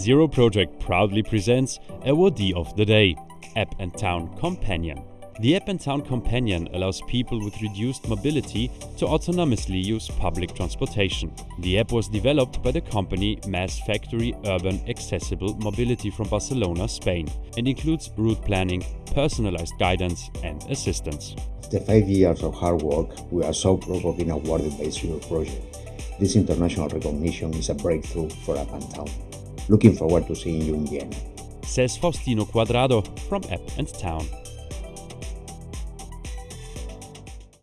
Zero Project proudly presents Awardee of the Day, App and Town Companion. The App and Town Companion allows people with reduced mobility to autonomously use public transportation. The app was developed by the company Mass Factory Urban Accessible Mobility from Barcelona, Spain, and includes route planning, personalized guidance, and assistance. After five years of hard work, we are so proud of being awarded by Zero Project. This international recognition is a breakthrough for App and Town. Looking forward to seeing you in Vienna. Says Faustino Quadrado from App and Town.